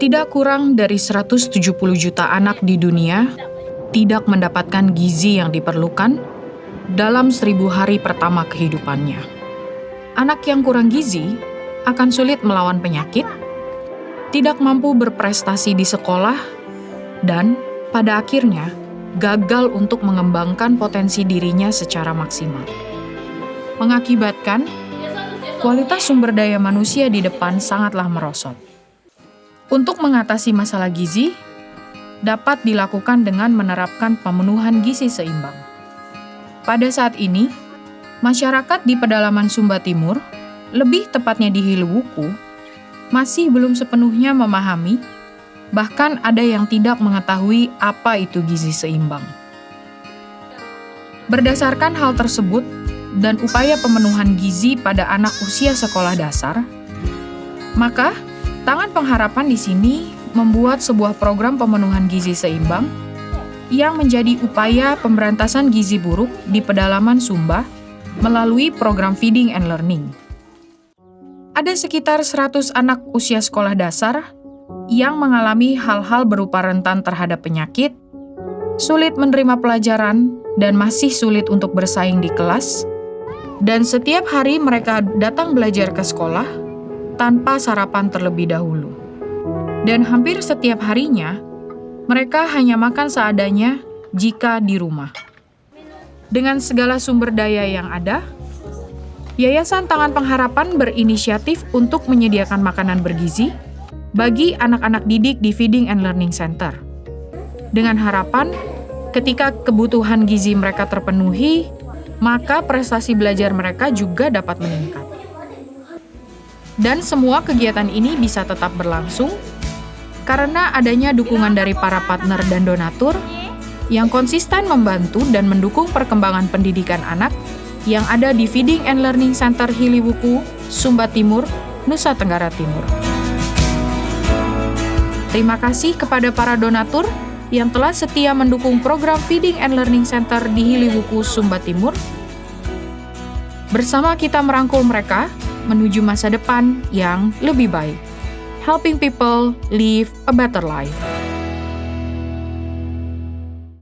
Tidak kurang dari 170 juta anak di dunia tidak mendapatkan gizi yang diperlukan dalam seribu hari pertama kehidupannya. Anak yang kurang gizi akan sulit melawan penyakit, tidak mampu berprestasi di sekolah, dan pada akhirnya gagal untuk mengembangkan potensi dirinya secara maksimal. Mengakibatkan kualitas sumber daya manusia di depan sangatlah merosot. Untuk mengatasi masalah gizi, dapat dilakukan dengan menerapkan pemenuhan gizi seimbang. Pada saat ini, masyarakat di pedalaman Sumba Timur, lebih tepatnya di Hiliwuku, masih belum sepenuhnya memahami, bahkan ada yang tidak mengetahui apa itu gizi seimbang. Berdasarkan hal tersebut dan upaya pemenuhan gizi pada anak usia sekolah dasar, maka Tangan Pengharapan di sini membuat sebuah program pemenuhan gizi seimbang yang menjadi upaya pemberantasan gizi buruk di pedalaman Sumba melalui program Feeding and Learning. Ada sekitar 100 anak usia sekolah dasar yang mengalami hal-hal berupa rentan terhadap penyakit, sulit menerima pelajaran, dan masih sulit untuk bersaing di kelas, dan setiap hari mereka datang belajar ke sekolah tanpa sarapan terlebih dahulu. Dan hampir setiap harinya, mereka hanya makan seadanya jika di rumah. Dengan segala sumber daya yang ada, Yayasan Tangan Pengharapan berinisiatif untuk menyediakan makanan bergizi bagi anak-anak didik di Feeding and Learning Center. Dengan harapan, ketika kebutuhan gizi mereka terpenuhi, maka prestasi belajar mereka juga dapat meningkat. Dan semua kegiatan ini bisa tetap berlangsung karena adanya dukungan dari para partner dan donatur yang konsisten membantu dan mendukung perkembangan pendidikan anak yang ada di Feeding and Learning Center Hiliwuku, Sumba Timur, Nusa Tenggara Timur. Terima kasih kepada para donatur yang telah setia mendukung program Feeding and Learning Center di Hiliwuku, Sumba Timur. Bersama kita merangkul mereka, menuju masa depan yang lebih baik. Helping people live a better life.